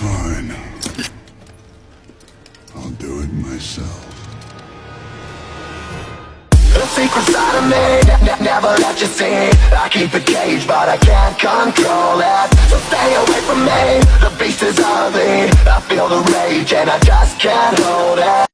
Fine. I'll do it myself. The secret's side of me, never let you see I keep it caged, but I can't control it So stay away from me, the beast is ugly I feel the rage and I just can't hold it